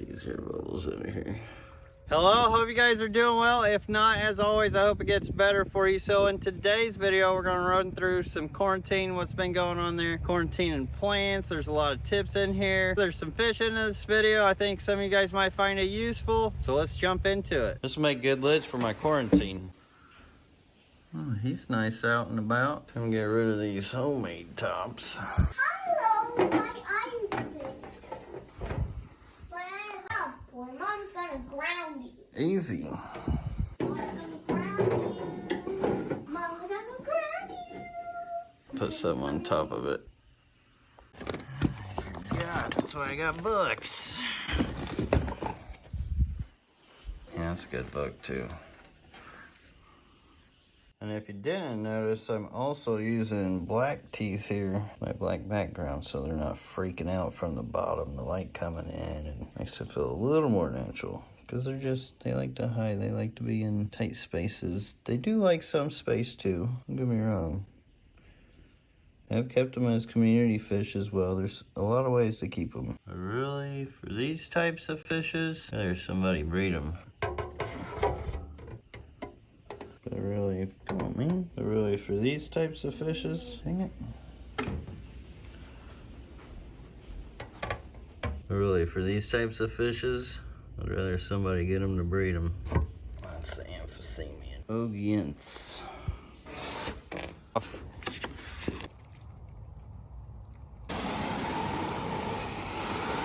these here bubbles in here. Hello, hope you guys are doing well. If not, as always, I hope it gets better for you. So in today's video, we're gonna run through some quarantine, what's been going on there, quarantine and plants. There's a lot of tips in here. There's some fish in this video. I think some of you guys might find it useful. So let's jump into it. This will make good lids for my quarantine. Oh, he's nice out and about. Gonna get rid of these homemade tops. Hello, my eyes fixed. My eyes up, boy. Mom's gonna ground you. Easy. Mom's gonna ground you. Mom's gonna ground you. Put something on top of it. Yeah, that's why I got books. Yeah, that's a good book too. And if you didn't notice, I'm also using black tees here, my black background, so they're not freaking out from the bottom, the light coming in, and makes it feel a little more natural. Because they're just, they like to hide, they like to be in tight spaces. They do like some space too, don't get me wrong. I've kept them as community fish as well. There's a lot of ways to keep them. Really? For these types of fishes? There's somebody breed them. But really, come on, man. But really, for these types of fishes, dang it. Really, for these types of fishes, I'd rather somebody get them to breed them. That's the Aphyosemion. ogoense.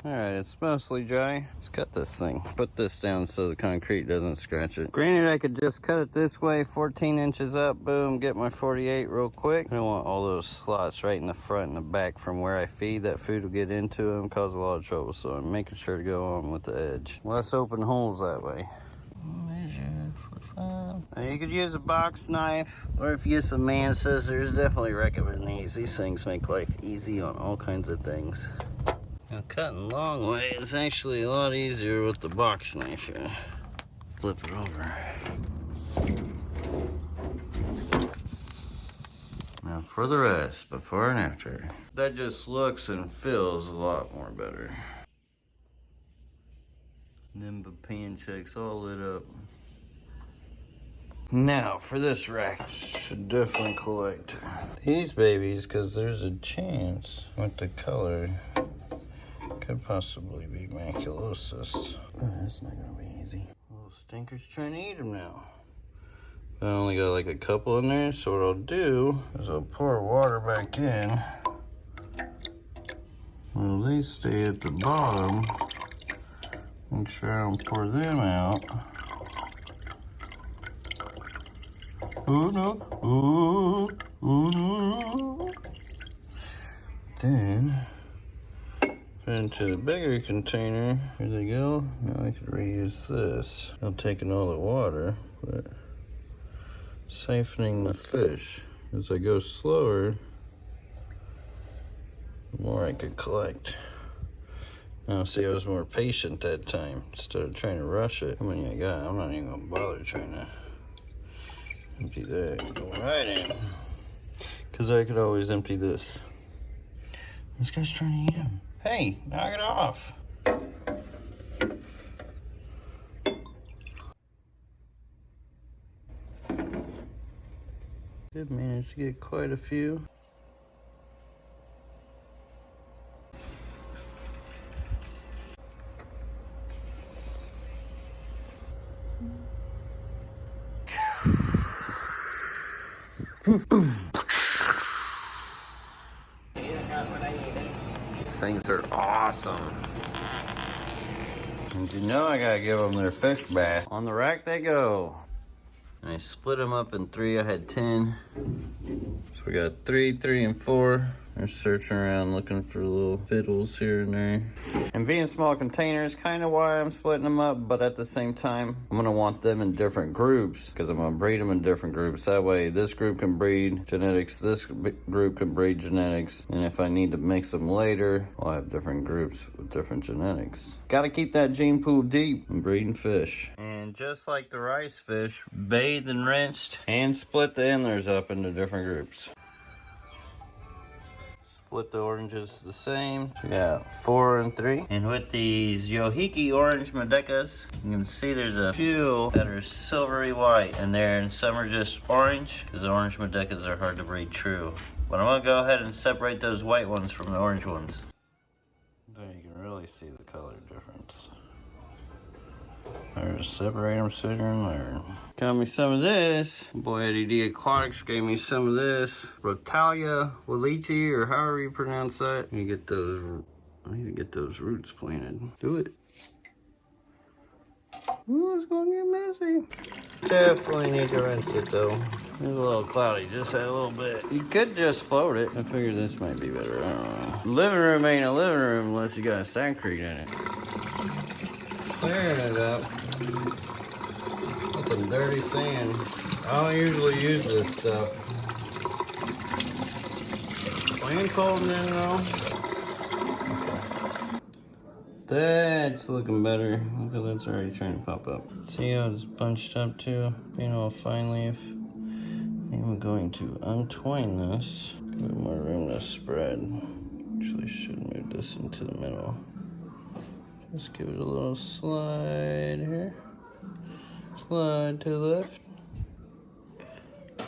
Off. Alright, it's mostly dry. Let's cut this thing. Put this down so the concrete doesn't scratch it. Granted, I could just cut it this way, 14 inches up, boom, get my 48 real quick. I don't want all those slots right in the front and the back from where I feed. That food will get into them, cause a lot of trouble. So I'm making sure to go on with the edge. Less open holes that way. Now, you could use a box knife, or if you get some man scissors, definitely recommend these. These things make life easy on all kinds of things. Now cutting long way is actually a lot easier with the box knife here. Flip it over. Now for the rest, before and after. That just looks and feels a lot more better. Nimba panchax all lit up. Now for this rack, should definitely collect these babies because there's a chance with the color could possibly be maculosis. Oh, that's not gonna be easy. Little stinker's trying to eat them now. I only got like a couple in there, so what I'll do is I'll pour water back in. Well, they stay at the bottom. Make sure I don't pour them out. Oh no, oh, no. Then into the bigger container. Here they go. Now I could reuse this. I'm taking all the water, but siphoning the fish. As I go slower, the more I could collect. Now see, I was more patient that time instead of trying to rush it. How many I got? I'm not even gonna bother trying to empty that. Go right in. Cause I could always empty this. This guy's trying to eat them. Hey, knock it off. Did manage to get quite a few. These things are awesome. And you know I gotta give them their fish bath. On the rack they go. I split them up in three. I had 10. So we got three, three, and four. They're searching around looking for little fiddles here and there. And being small containers, kind of why I'm splitting them up, but at the same time, I'm gonna want them in different groups because I'm gonna breed them in different groups. That way this group can breed genetics, this group can breed genetics. And if I need to mix them later, I'll have different groups with different genetics. Gotta keep that gene pool deep when breeding fish. And just like the rice fish, bathed and rinsed and split the endlers up into different groups split the oranges the same. So we got four and three. And with these Youkihi orange medakas, you can see there's a few that are silvery white in there and some are just orange because the orange medakas are hard to breed true. But I'm gonna go ahead and separate those white ones from the orange ones. There you can really see the color difference. There's separate them sitting in there. Got me some of this. Boy Eddie D Aquatics gave me some of this. Rotala wallichii, or however you pronounce that. You get those, I need to get those roots planted. Do it. Ooh, it's gonna get messy. Definitely need to rinse it though. It's a little cloudy, just a little bit. You could just float it. I figured this might be better, I. Living room ain't a living room unless you got a sandcrete in it. Clearing it up. That's some dirty sand. I don't usually use this stuff. Clean cold in though. That's looking better. Look at that's already trying to pop up. See how it's bunched up too? Being all fine leaf. I'm going to untwine this. Give it more room to spread. Actually should move this into the middle. Just give it a little slide here. Slide to the left.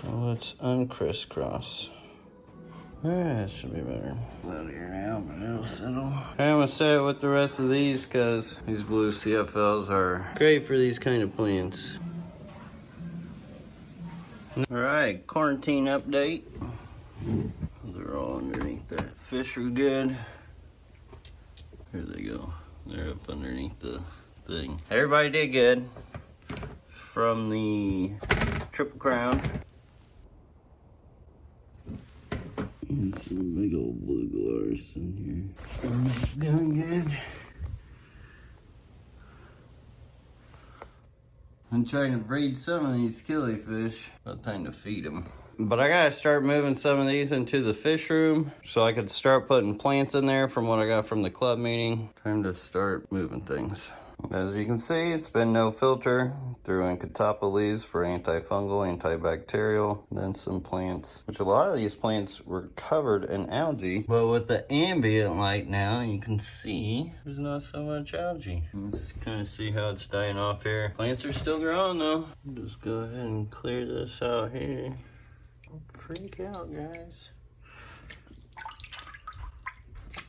And let's uncrisscross. Ah, that should be better. Here now, but it'll settle. I'm gonna set it with the rest of these because these blue CFLs are great for these kind of plants. All right, quarantine update. They're all underneath that. Fish are good. Here they go. They're up underneath the thing. Everybody did good from the Triple Crown. And some big old blue gularis in here. Storm's doing good. I'm trying to breed some of these killifish. About time to feed them. But I gotta start moving some of these into the fish room so I could start putting plants in there from what I got from the club meeting. Time to start moving things. As you can see, it's been no filter. Threw in catappa leaves for antifungal, antibacterial, then some plants, which a lot of these plants were covered in algae. But with the ambient light now, you can see there's not so much algae. Let's kind of see how it's dying off here. Plants are still growing though. Just go ahead and clear this out here. Don't freak out, guys.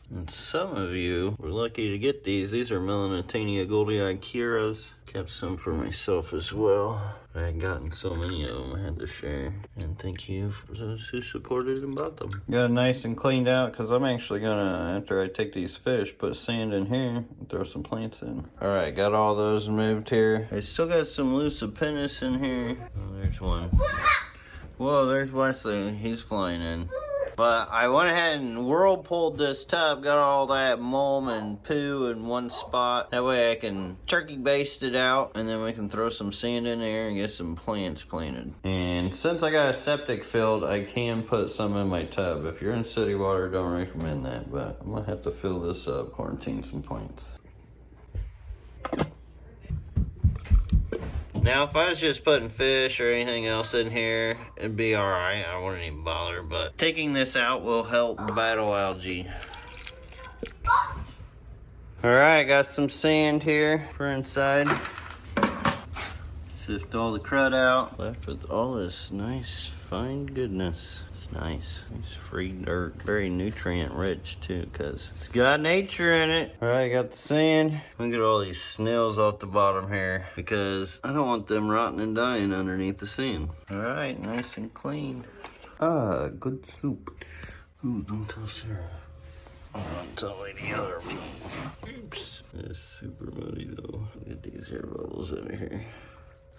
And some of you were lucky to get these. These are Melanotaenia goldiei Kiras. Kept some for myself as well. I had gotten so many of them I had to share. And thank you for those who supported and bought them. Got it nice and cleaned out because I'm actually gonna, after I take these fish, put sand in here and throw some plants in. All right, got all those moved here. I still got some Lucipennis in here. Oh, there's one. Whoa, there's Wesley. He's flying in. But I went ahead and whirlpooled this tub, got all that mulm and poo in one spot. That way I can turkey baste it out and then we can throw some sand in there and get some plants planted. And since I got a septic filled, I can put some in my tub. If you're in city water, don't recommend that, but I'm gonna have to fill this up, quarantine some plants. Now, if I was just putting fish or anything else in here, it'd be alright. I wouldn't even bother, but taking this out will help battle algae. Alright, got some sand here for inside. Sift all the crud out. Left with all this nice, fine goodness. It's nice. It's free dirt. Very nutrient rich too, because it's got nature in it. Alright, got the sand. Look at all these snails off the bottom here, because I don't want them rotting and dying underneath the sand. Alright, nice and clean. Ah, good soup. Ooh, don't tell Sarah. I don't tell any other people. Oops. It's super muddy though. Look at these air bubbles over here.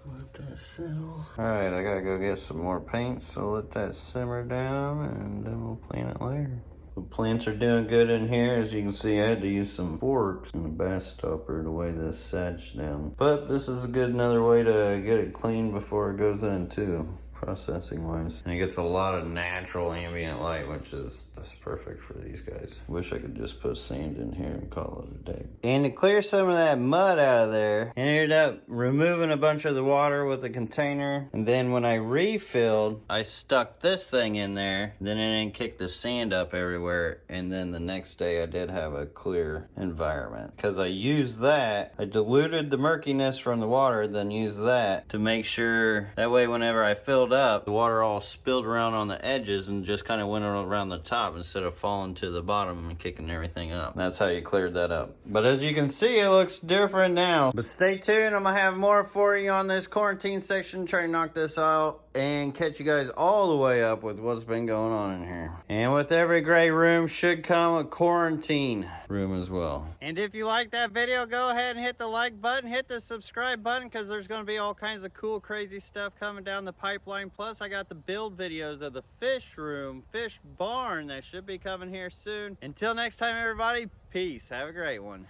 Let that settle. Alright, I gotta go get some more paint, so let that simmer down and then we'll plant it later. The plants are doing good in here. As you can see, I had to use some forks and a bass stopper to weigh this sedge down. But this is a good another way to get it clean before it goes in too. Processing wise. And it gets a lot of natural ambient light, which is that's perfect for these guys. Wish I could just put sand in here and call it a day. And to clear some of that mud out of there, I ended up removing a bunch of the water with a container. And then when I refilled, I stuck this thing in there. Then it didn't kick the sand up everywhere. And then the next day I did have a clear environment. Because I used that, I diluted the murkiness from the water, then used that to make sure that way whenever I filled up, the water all spilled around on the edges and just kind of went around the top instead of falling to the bottom and kicking everything up. That's how you cleared that up. But as you can see, it looks different now. But stay tuned, I'm gonna have more for you on this quarantine section, try to knock this out and catch you guys all the way up with what's been going on in here. And with every gray room should come a quarantine room as well. And if you like that video, go ahead and hit the like button, hit the subscribe button, because there's going to be all kinds of cool, crazy stuff coming down the pipeline. Plus, I got the build videos of the fish room, fish barn that should be coming here soon. Until next time, everybody, peace. Have a great one.